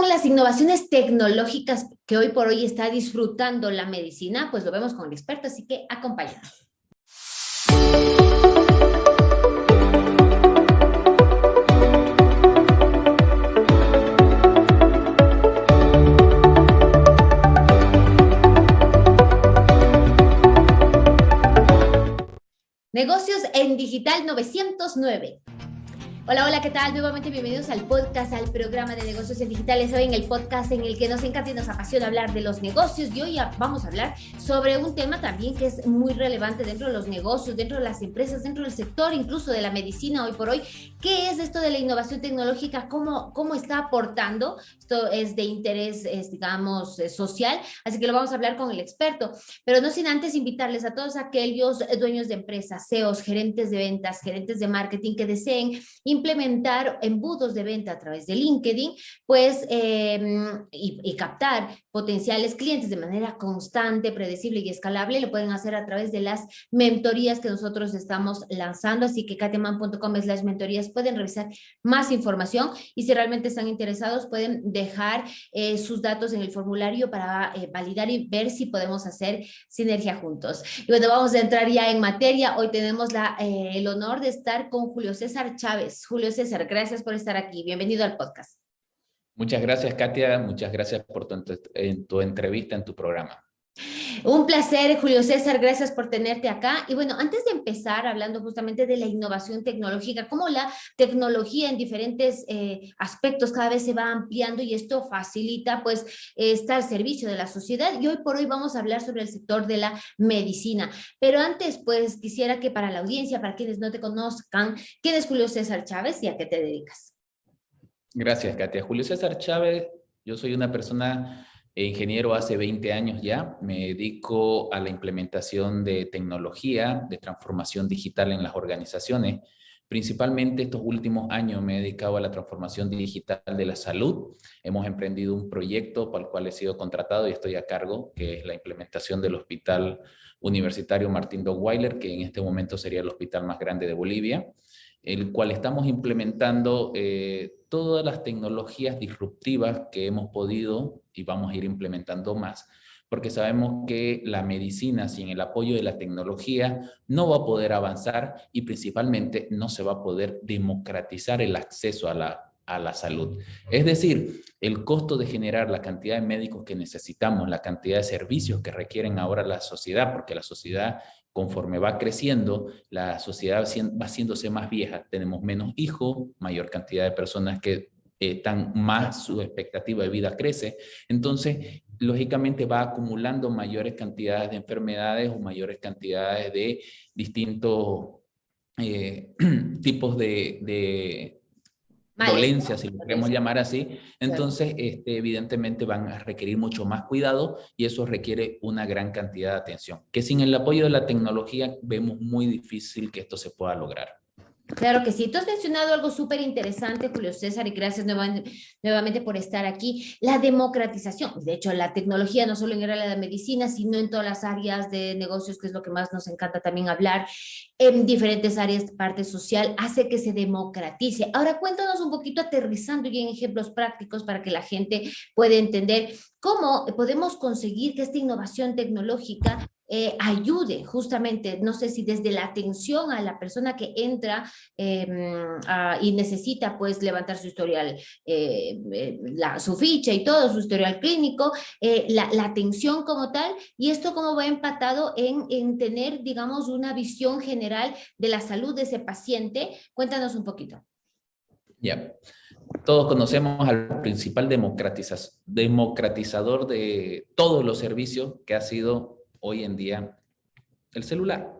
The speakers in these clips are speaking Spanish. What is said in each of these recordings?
son las innovaciones tecnológicas que hoy por hoy está disfrutando la medicina? Pues lo vemos con el experto, así que acompáñanos. Negocios en Digital 909. Hola, hola, ¿qué tal? Nuevamente bienvenidos al podcast, al programa de negocios digitales. Hoy en el podcast en el que nos encanta y nos apasiona hablar de los negocios y hoy vamos a hablar sobre un tema también que es muy relevante dentro de los negocios, dentro de las empresas, dentro del sector, incluso de la medicina hoy por hoy. ¿Qué es esto de la innovación tecnológica? ¿Cómo, cómo está aportando? Esto es de interés, digamos, eh, social, así que lo vamos a hablar con el experto. Pero no sin antes invitarles a todos aquellos dueños de empresas, CEOs, gerentes de ventas, gerentes de marketing que deseen implementar embudos de venta a través de LinkedIn, pues, em, y, captar potenciales clientes de manera constante, predecible y escalable, lo pueden hacer a través de las mentorías que nosotros estamos lanzando, así que kateman.com es las mentorías, pueden revisar más información y si realmente están interesados pueden dejar eh, sus datos en el formulario para eh, validar y ver si podemos hacer sinergia juntos. Y bueno, vamos a entrar ya en materia, hoy tenemos eh, el honor de estar con Julio César Chávez, Julio César, gracias por estar aquí. Bienvenido al podcast. Muchas gracias, Katia. Muchas gracias por tu, tu entrevista en tu programa. Un placer, Julio César, gracias por tenerte acá. Y bueno, antes de empezar hablando justamente de la innovación tecnológica, cómo la tecnología en diferentes eh, aspectos cada vez se va ampliando y esto facilita pues estar al servicio de la sociedad. Y hoy por hoy vamos a hablar sobre el sector de la medicina. Pero antes pues quisiera que para la audiencia, para quienes no te conozcan, ¿quién es Julio César Chávez y a qué te dedicas? Gracias, Katia. Julio César Chávez, yo soy una persona ingeniero hace 20 años ya, me dedico a la implementación de tecnología, de transformación digital en las organizaciones. Principalmente estos últimos años me he dedicado a la transformación digital de la salud. Hemos emprendido un proyecto para el cual he sido contratado y estoy a cargo, que es la implementación del Hospital Universitario Martín Dogweiler, que en este momento sería el hospital más grande de Bolivia el cual estamos implementando eh, todas las tecnologías disruptivas que hemos podido y vamos a ir implementando más, porque sabemos que la medicina sin el apoyo de la tecnología no va a poder avanzar y principalmente no se va a poder democratizar el acceso a la, a la salud. Es decir, el costo de generar la cantidad de médicos que necesitamos, la cantidad de servicios que requieren ahora la sociedad, porque la sociedad conforme va creciendo, la sociedad va haciéndose más vieja, tenemos menos hijos, mayor cantidad de personas que eh, están más, su expectativa de vida crece, entonces lógicamente va acumulando mayores cantidades de enfermedades o mayores cantidades de distintos eh, tipos de, dolencia, si lo queremos llamar así, entonces este, evidentemente van a requerir mucho más cuidado y eso requiere una gran cantidad de atención, que sin el apoyo de la tecnología vemos muy difícil que esto se pueda lograr. Claro que sí. Tú has mencionado algo súper interesante, Julio César, y gracias nuevamente, por estar aquí. La democratización. De hecho, la tecnología no solo en el área de medicina, sino en todas las áreas de negocios, que es lo que más nos encanta también hablar, en diferentes áreas parte social, hace que se democratice. Ahora cuéntanos un poquito aterrizando y en ejemplos prácticos para que la gente pueda entender cómo podemos conseguir que esta innovación tecnológica eh, ayude justamente, no sé si desde la atención a la persona que entra em, y necesita pues levantar su historial, eh, eh, la, su ficha y todo, su historial clínico, la, atención como tal, y esto como va empatado en, en tener, digamos, una visión general de la salud de ese paciente. Cuéntanos un poquito. Ya. Todos conocemos al principal democratizador de todos los servicios que ha sido hoy en día el celular.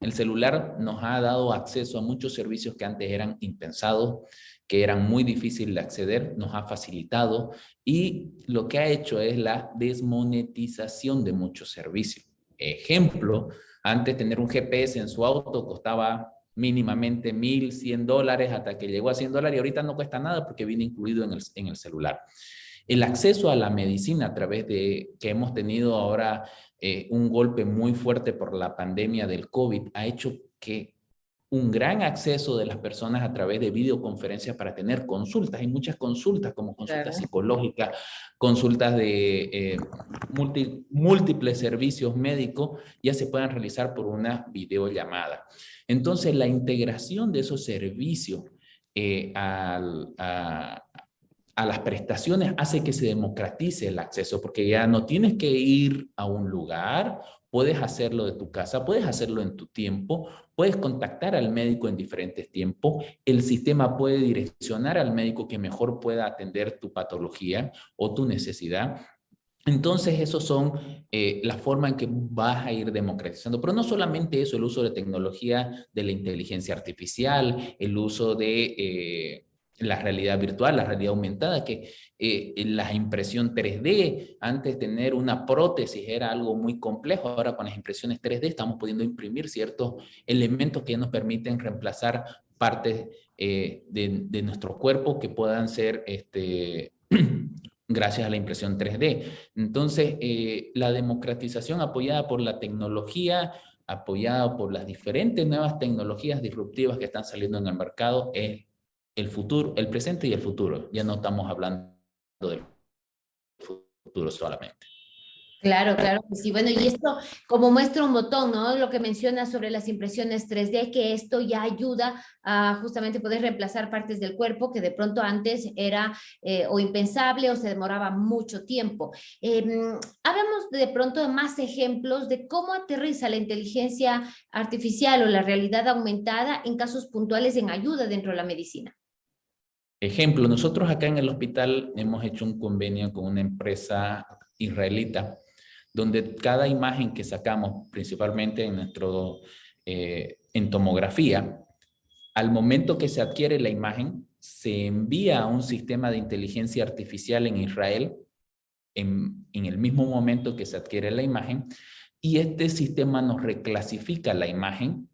El celular nos ha dado acceso a muchos servicios que antes eran impensados, que eran muy difíciles de acceder, nos ha facilitado y lo que ha hecho es la desmonetización de muchos servicios. Ejemplo, antes tener un GPS en su auto costaba mínimamente 1.100 dólares hasta que llegó a 100 dólares y ahorita no cuesta nada porque viene incluido en el, en el celular. El acceso a la medicina a través de que hemos tenido ahora eh, un golpe muy fuerte por la pandemia del COVID ha hecho que un gran acceso de las personas a través de videoconferencias para tener consultas. Hay muchas consultas como consultas psicológicas, consultas de eh, múltiples servicios médicos, ya se puedan realizar por una videollamada. Entonces, la integración de esos servicios eh, a, a las prestaciones hace que se democratice el acceso, porque ya no tienes que ir a un lugar Puedes hacerlo de tu casa, puedes hacerlo en tu tiempo, puedes contactar al médico en diferentes tiempos, el sistema puede direccionar al médico que mejor pueda atender tu patología o tu necesidad. Entonces, esos son eh, la forma en que vas a ir democratizando. Pero no solamente eso, el uso de tecnología de la inteligencia artificial, el uso de... Eh, la realidad virtual, la realidad aumentada, que eh, la impresión 3D, antes tener una prótesis era algo muy complejo, ahora con las impresiones 3D estamos pudiendo imprimir ciertos elementos que nos permiten reemplazar partes eh, de, nuestro cuerpo que puedan ser este, gracias a la impresión 3D. Entonces, eh, la democratización apoyada por la tecnología, apoyada por las diferentes nuevas tecnologías disruptivas que están saliendo en el mercado, es el futuro, el presente y el futuro. Ya no estamos hablando del futuro solamente. Claro, claro sí. Bueno, y esto como muestra un botón, ¿no? Lo que menciona sobre las impresiones 3D, que esto ya ayuda a justamente poder reemplazar partes del cuerpo que de pronto antes era eh, o impensable o se demoraba mucho tiempo. Eh, hablamos de pronto de más ejemplos de cómo aterriza la inteligencia artificial o la realidad aumentada en casos puntuales en ayuda dentro de la medicina. Ejemplo, nosotros acá en el hospital hemos hecho un convenio con una empresa israelita, donde cada imagen que sacamos, principalmente en nuestro eh, en tomografía, al momento que se adquiere la imagen, se envía a un sistema de inteligencia artificial en Israel, en, en el mismo momento que se adquiere la imagen, y este sistema nos reclasifica la imagen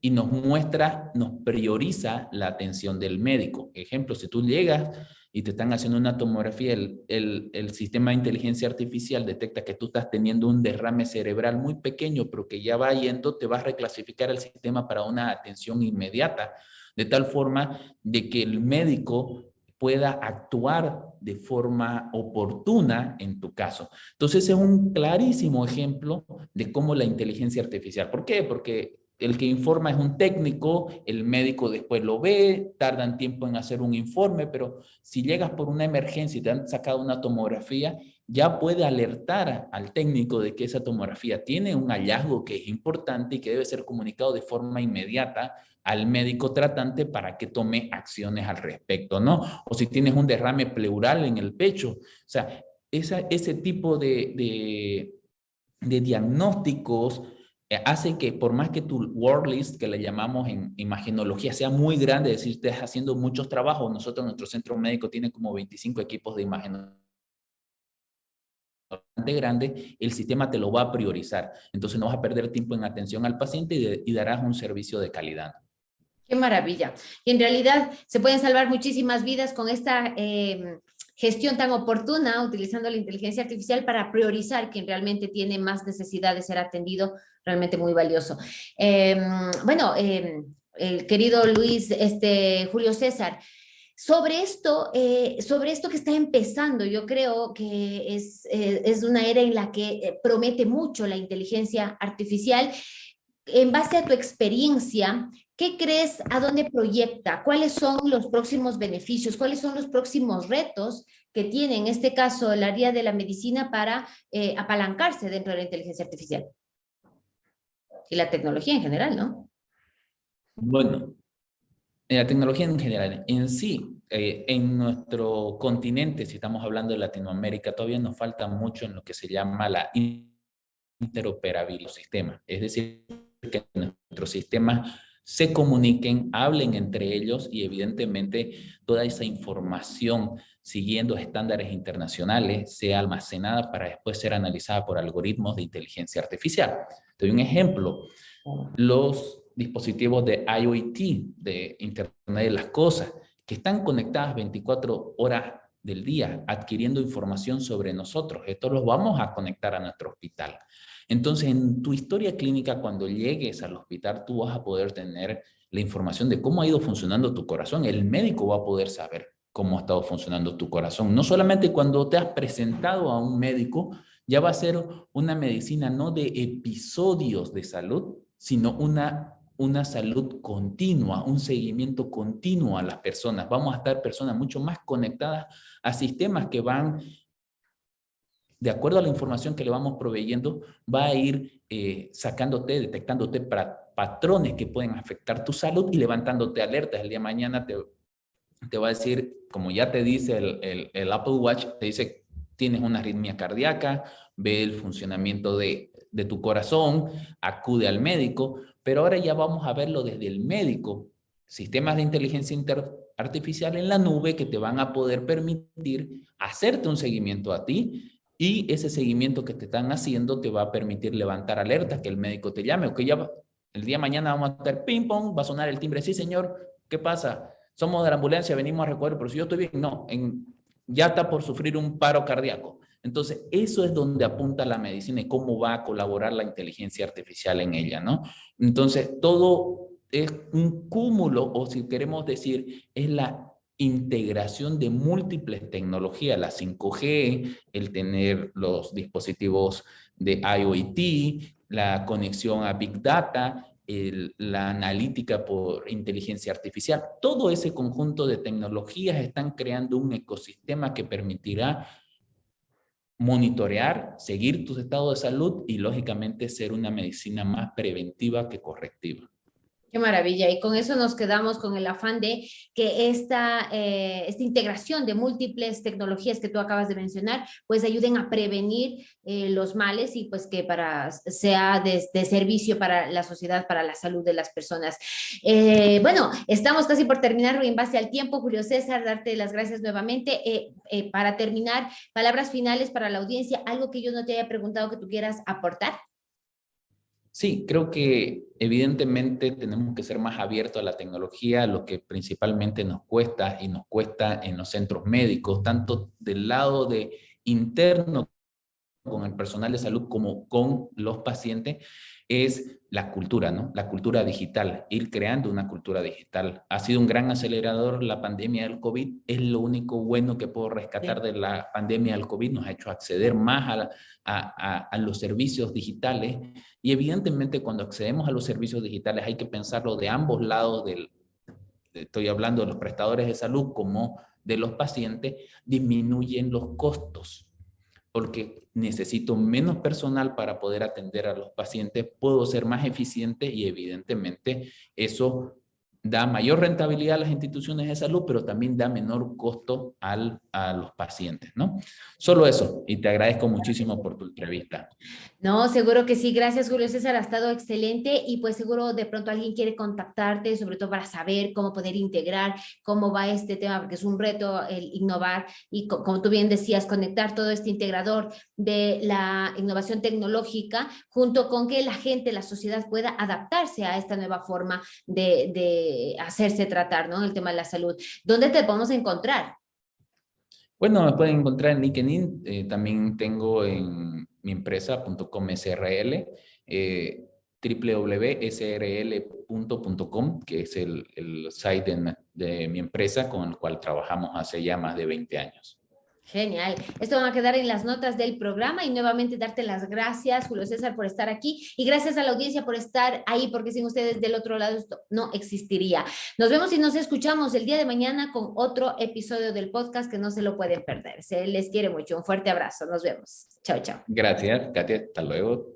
y nos muestra, nos prioriza la atención del médico. Ejemplo, si tú llegas y te están haciendo una tomografía, el, el, sistema de inteligencia artificial detecta que tú estás teniendo un derrame cerebral muy pequeño, pero que ya va yendo, te va a reclasificar el sistema para una atención inmediata, de tal forma de que el médico pueda actuar de forma oportuna en tu caso. Entonces, es un clarísimo ejemplo de cómo la inteligencia artificial, ¿por qué? Porque el que informa es un técnico, el médico después lo ve, tardan tiempo en hacer un informe, pero si llegas por una emergencia y te han sacado una tomografía, ya puede alertar al técnico de que esa tomografía tiene un hallazgo que es importante y que debe ser comunicado de forma inmediata al médico tratante para que tome acciones al respecto, ¿no? O si tienes un derrame pleural en el pecho, o sea, ese tipo de, de, diagnósticos hace que por más que tu word list, que le llamamos en imagenología, sea muy grande, es decir, estés haciendo muchos trabajos, nosotros nuestro centro médico tiene como 25 equipos de imagenología grande, el sistema te lo va a priorizar. Entonces no vas a perder tiempo en atención al paciente y, darás un servicio de calidad. Qué maravilla. Y en realidad se pueden salvar muchísimas vidas con esta eh, gestión tan oportuna, utilizando la inteligencia artificial para priorizar quien realmente tiene más necesidad de ser atendido, realmente muy valioso. Em, bueno, em, el querido Luis, este, Julio César, sobre esto, eh, sobre esto que está empezando, yo creo que es, eh, es una era en la que eh, promete mucho la inteligencia artificial. En base a tu experiencia, ¿Qué crees? ¿A dónde proyecta? ¿Cuáles son los próximos beneficios? ¿Cuáles son los próximos retos que tiene en este caso el área de la medicina para eh, apalancarse dentro de la inteligencia artificial? Y la tecnología en general, ¿no? Bueno, la tecnología en general, en sí, eh, en nuestro continente, si estamos hablando de Latinoamérica, todavía nos falta mucho en lo que se llama la interoperabilidad del sistema. Es decir, que nuestro sistema se comuniquen, hablen entre ellos y evidentemente toda esa información siguiendo estándares internacionales sea almacenada para después ser analizada por algoritmos de inteligencia artificial. Te doy un ejemplo. Los dispositivos de IoT, de Internet de las Cosas, que están conectadas 24 horas del día adquiriendo información sobre nosotros. Esto lo vamos a conectar a nuestro hospital. Entonces, en tu historia clínica, cuando llegues al hospital, tú vas a poder tener la información de cómo ha ido funcionando tu corazón. El médico va a poder saber cómo ha estado funcionando tu corazón. No solamente cuando te has presentado a un médico, ya va a ser una medicina no de episodios de salud, sino una, una salud continua, un seguimiento continuo a las personas. Vamos a estar personas mucho más conectadas a sistemas que van, de acuerdo a la información que le vamos proveyendo, va a ir eh, sacándote, detectándote para patrones que pueden afectar tu salud y levantándote alertas. El día de mañana te, te va a decir, como ya te dice el, el Apple Watch, te dice tienes una arritmia cardíaca, ve el funcionamiento de, tu corazón, acude al médico, pero ahora ya vamos a verlo desde el médico. Sistemas de inteligencia artificial en la nube que te van a poder permitir hacerte un seguimiento a ti y ese seguimiento que te están haciendo te va a permitir levantar alertas, que el médico te llame o que ya el día de mañana vamos a estar ping pong, va a sonar el timbre, sí señor, ¿qué pasa? Somos de la ambulancia, venimos a recoger, pero si yo estoy bien, no, en ya está por sufrir un paro cardíaco. Entonces, eso es donde apunta la medicina y cómo va a colaborar la inteligencia artificial en ella, ¿no? Entonces, todo es un cúmulo, o si queremos decir, es la integración de múltiples tecnologías, la 5G, el tener los dispositivos de IoT, la conexión a Big Data, la analítica por inteligencia artificial. Todo ese conjunto de tecnologías están creando un ecosistema que permitirá monitorear, seguir tu estado de salud y lógicamente ser una medicina más preventiva que correctiva. Qué maravilla. Y con eso nos quedamos con el afán de que esta, eh, esta integración de múltiples tecnologías que tú acabas de mencionar, pues ayuden a prevenir eh, los males y pues que para, sea de, servicio para la sociedad, para la salud de las personas. Eh, bueno, estamos casi por terminar en base al tiempo. Julio César, darte las gracias nuevamente. para terminar, palabras finales para la audiencia, algo que yo no te haya preguntado que tú quieras aportar. Sí, creo que evidentemente tenemos que ser más abiertos a la tecnología, lo que principalmente nos cuesta y nos cuesta en los centros médicos, tanto del lado de interno con el personal de salud como con los pacientes, es la cultura, ¿no? La cultura digital, ir creando una cultura digital. Ha sido un gran acelerador la pandemia del COVID, es lo único bueno que puedo rescatar de la pandemia del COVID, nos ha hecho acceder más a, a, los servicios digitales y evidentemente cuando accedemos a los servicios digitales hay que pensarlo de ambos lados del, estoy hablando de los prestadores de salud como de los pacientes, disminuyen los costos porque necesito menos personal para poder atender a los pacientes, puedo ser más eficiente y evidentemente eso da mayor rentabilidad a las instituciones de salud, pero también da menor costo al, a los pacientes, ¿no? Solo eso, y te agradezco muchísimo por tu entrevista. No, seguro que sí, gracias Julio César, ha estado excelente y pues seguro de pronto alguien quiere contactarte, sobre todo para saber cómo poder integrar, cómo va este tema, porque es un reto el innovar y como tú bien decías, conectar todo este integrador de la innovación tecnológica junto con que la gente, la sociedad pueda adaptarse a esta nueva forma de hacerse tratar, ¿no? El tema de la salud. ¿Dónde te podemos encontrar? Bueno, me pueden encontrar en LinkedIn, eh, también tengo en mi empresa.com SRL, eh, www.srl.com, que es el, el site de, de mi empresa con el cual trabajamos hace ya más de 20 años. Genial. Esto va a quedar en las notas del programa y nuevamente darte las gracias, Julio César, por estar aquí y gracias a la audiencia por estar ahí, porque sin ustedes del otro lado esto no existiría. Nos vemos y nos escuchamos el día de mañana con otro episodio del podcast que no se lo pueden perder. Se les quiere mucho. Un fuerte abrazo. Nos vemos. Chao, chao. Gracias, Katia. Hasta luego.